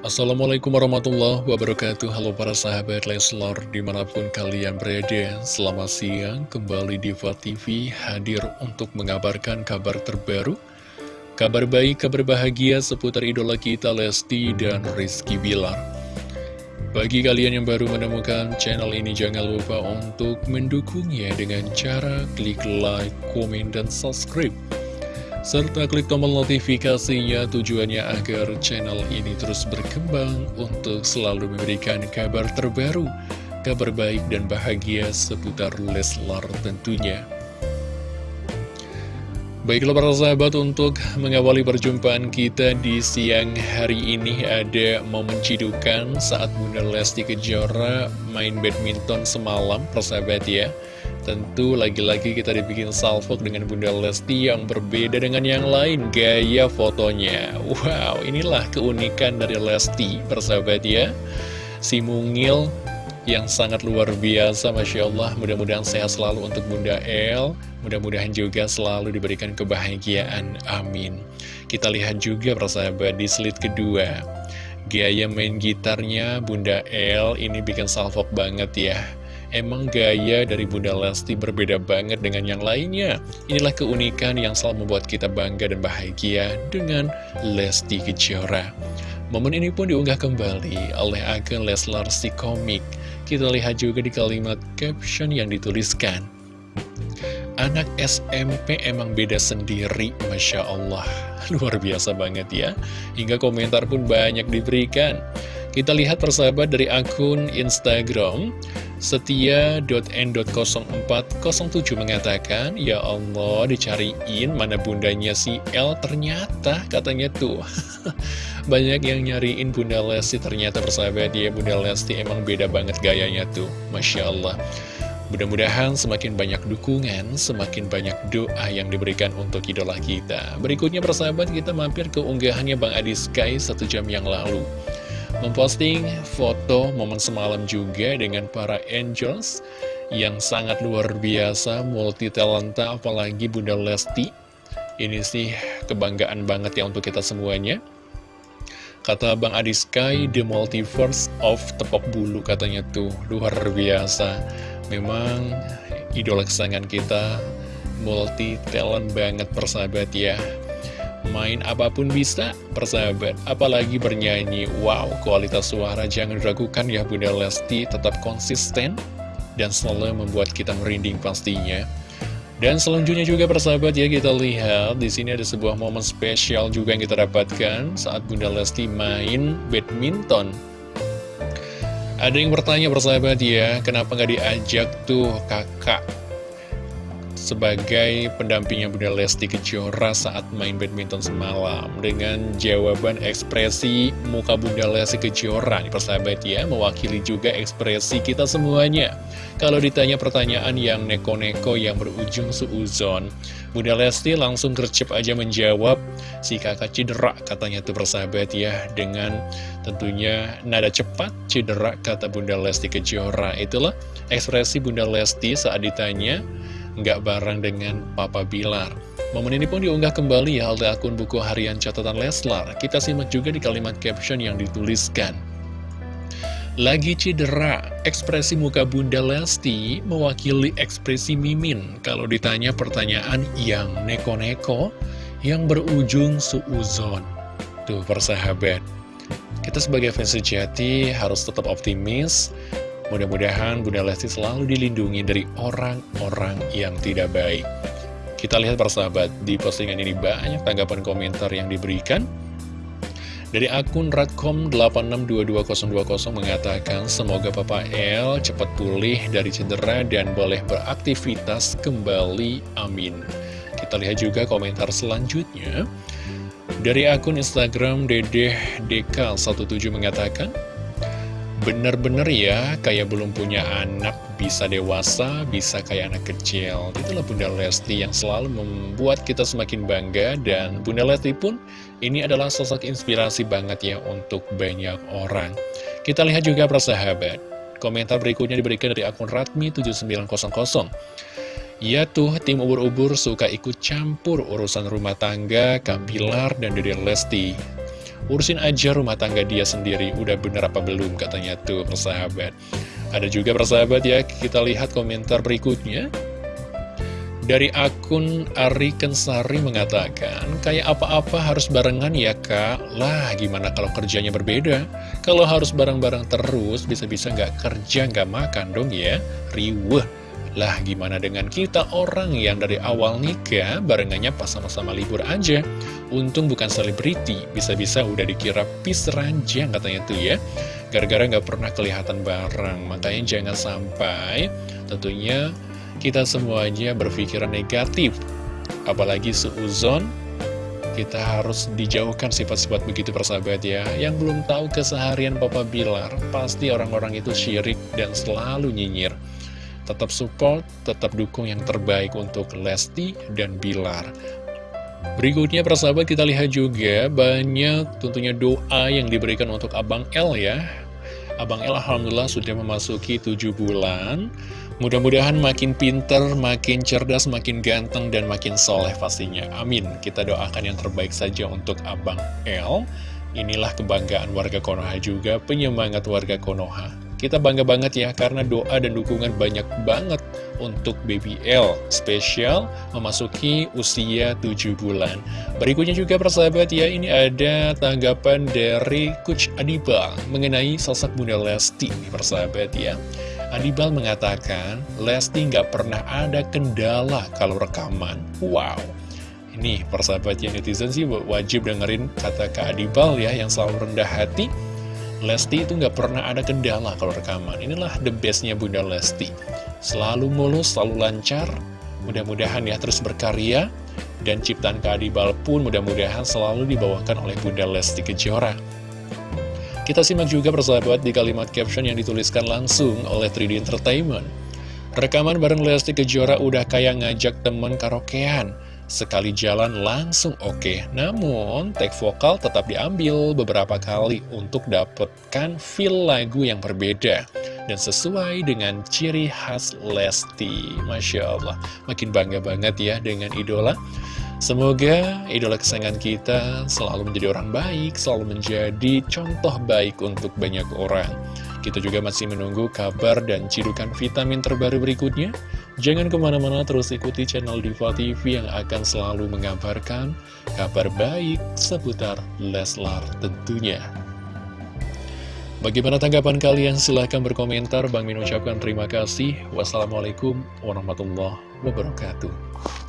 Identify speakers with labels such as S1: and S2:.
S1: Assalamualaikum warahmatullahi wabarakatuh. Halo para sahabat Leslar di mana pun kalian berada Selamat siang. Kembali Diva TV hadir untuk mengabarkan kabar terbaru. Kabar baik, kabar bahagia seputar idola kita Lesti dan Rizky Bilar. Bagi kalian yang baru menemukan channel ini jangan lupa untuk mendukungnya dengan cara klik like, komen, dan subscribe serta klik tombol notifikasinya tujuannya agar channel ini terus berkembang untuk selalu memberikan kabar terbaru, kabar baik dan bahagia seputar Leslar tentunya. Baiklah para sahabat untuk mengawali perjumpaan kita di siang hari ini ada momen cidukan saat Bunda Lesti Kejora main badminton semalam persahabat ya. Tentu lagi-lagi kita dibikin salvok dengan Bunda Lesti yang berbeda dengan yang lain Gaya fotonya. Wow inilah keunikan dari Lesti persahabat ya. Si mungil yang sangat luar biasa Masya Allah. Mudah-mudahan sehat selalu untuk Bunda El. Mudah-mudahan juga selalu diberikan kebahagiaan. Amin. Kita lihat juga persahabat di slide kedua. Gaya main gitarnya Bunda El ini bikin salvok banget ya Emang gaya dari Bunda Lesti berbeda banget dengan yang lainnya. Inilah keunikan yang selalu membuat kita bangga dan bahagia dengan Lesti Kejora. Momen ini pun diunggah kembali oleh akun Leslar si komik. Kita lihat juga di kalimat caption yang dituliskan. Anak SMP emang beda sendiri, Masya Allah. Luar biasa banget ya. Hingga komentar pun banyak diberikan. Kita lihat persahabat dari akun Instagram Setia.n.0407 mengatakan Ya Allah dicariin mana bundanya si L Ternyata katanya tuh. Banyak yang nyariin Bunda Lesti Ternyata persahabat ya Bunda Lesti emang beda banget gayanya tuh. Masya Allah. Mudah-mudahan semakin banyak dukungan, semakin banyak doa yang diberikan untuk idola kita. Berikutnya persahabat kita mampir ke unggahannya Bang Adi Sky satu jam yang lalu memposting foto momen semalam juga dengan para angels yang sangat luar biasa, multi talenta, apalagi Bunda Lesti. Ini sih kebanggaan banget ya untuk kita semuanya. Kata Bang Adi Sky, The Multiverse of Tepok Bulu katanya tuh, luar biasa. Memang idola kesayangan kita multi talent banget persahabat ya main apa pun bisa, persahabat. Apalagi bernyanyi, wow, kualitas suara jangan diragukan ya Bunda Lesti, tetap konsisten dan selalu membuat kita merinding pastinya. Dan selanjutnya juga persahabat ya kita lihat di sini ada sebuah momen spesial juga yang kita dapatkan saat Bunda Lesti main badminton. Ada yang bertanya persahabat ya, kenapa nggak diajak tuh kakak sebagai pendampingnya Bunda Lesti Kejora saat main badminton semalam. Dengan jawaban ekspresi muka Bunda Lesti Kejora nih persahabat ya mewakili juga ekspresi kita semuanya. Kalau ditanya pertanyaan yang neko-neko yang berujung suuzon Bunda Lesti langsung gercep aja menjawab si kakak cedera katanya tuh persahabat ya dengan tentunya nada cepat cedera kata Bunda Lesti Kejora. Itulah ekspresi Bunda Lesti saat ditanya nggak bareng dengan Papa Bilar. Momen ini pun diunggah kembali ya oleh akun buku harian catatan Leslar. Kita simak juga di kalimat caption yang dituliskan. Lagi cedera, ekspresi muka Bunda Lesti mewakili ekspresi Mimin kalau ditanya pertanyaan yang neko-neko yang berujung suuzon. Tuh persahabat, kita sebagai fans sejati harus tetap optimis Mudah-mudahan Bunda Lesti selalu dilindungi dari orang-orang yang tidak baik. Kita lihat persahabat, di postingan ini banyak tanggapan komentar yang diberikan. Dari akun Radcom86222020 mengatakan, Semoga Papa L cepat pulih dari cedera dan boleh beraktivitas kembali. Amin. Kita lihat juga komentar selanjutnya. Dari akun Instagram Dedeh DK17 mengatakan, Bener-bener ya, kayak belum punya anak, bisa dewasa, bisa kayak anak kecil. Itulah Bunda Lesti yang selalu membuat kita semakin bangga, dan Bunda Lesti pun ini adalah sosok inspirasi banget ya untuk banyak orang. Kita lihat juga persahabat, komentar berikutnya diberikan dari akun Ratmi7900. Ya tuh, tim ubur-ubur suka ikut campur urusan rumah tangga, Kampilar, dan Dede Lesti. Urusin aja rumah tangga dia sendiri, udah bener apa belum katanya tuh persahabat. Ada juga persahabat ya, kita lihat komentar berikutnya. Dari akun Ari Kensari mengatakan, kayak apa-apa harus barengan ya kak? Lah gimana kalau kerjanya berbeda? Kalau harus bareng-bareng terus, bisa-bisa nggak kerja nggak makan dong ya? Riweh. Lah gimana dengan kita orang yang dari awal nikah barengannya pas sama-sama libur aja? Untung bukan selebriti, bisa-bisa udah dikira pis ranjang katanya tuh ya. Gara-gara nggak pernah kelihatan bareng, makanya jangan sampai tentunya kita semuanya berpikiran negatif. Apalagi seuzon, kita harus dijauhkan sifat-sifat begitu persahabat ya. Yang belum tahu keseharian Papa Bilar, pasti orang-orang itu syirik dan selalu nyinyir. Tetap support, tetap dukung yang terbaik untuk Lesti dan Bilar. Berikutnya persahabat kita lihat juga banyak tentunya doa yang diberikan untuk Abang L ya. Abang El Alhamdulillah sudah memasuki 7 bulan. Mudah-mudahan makin pinter, makin cerdas, makin ganteng, dan makin soleh pastinya. Amin. Kita doakan yang terbaik saja untuk Abang El. Inilah kebanggaan warga Konoha juga, penyemangat warga Konoha kita bangga banget ya, karena doa dan dukungan banyak banget untuk Baby L. Spesial memasuki usia 7 bulan. Berikutnya juga persahabat ya, ini ada tanggapan dari Coach Adibal mengenai sosok Bunda Lesti, persahabat ya. Adibal mengatakan, Lesti nggak pernah ada kendala kalau rekaman. Wow. Ini persahabatnya netizen sih wajib dengerin kata Kak Adibal ya, yang selalu rendah hati Lesti itu nggak pernah ada kendala kalau rekaman. Inilah the bestnya Bunda Lesti. Selalu mulus, selalu lancar. Mudah-mudahan ya terus berkarya. Dan ciptaan keadibal pun mudah-mudahan selalu dibawakan oleh Bunda Lesti Kejora. Kita simak juga persahabat di kalimat caption yang dituliskan langsung oleh 3D Entertainment. Rekaman bareng Lesti Kejora udah kayak ngajak temen karaokean. Sekali jalan langsung oke, okay. namun tag vokal tetap diambil beberapa kali untuk dapatkan feel lagu yang berbeda dan sesuai dengan ciri khas Lesti. Masya Allah, makin bangga banget ya dengan idola. Semoga idola kesayangan kita selalu menjadi orang baik, selalu menjadi contoh baik untuk banyak orang. Kita juga masih menunggu kabar dan cidukan vitamin terbaru berikutnya. Jangan ke mana-mana terus ikuti channel Diva TV yang akan selalu mengabarkan kabar baik seputar Leslar tentunya. Bagaimana tanggapan kalian? Silahkan berkomentar. Bang Min ucapkan terima kasih. Wassalamualaikum warahmatullahi wabarakatuh.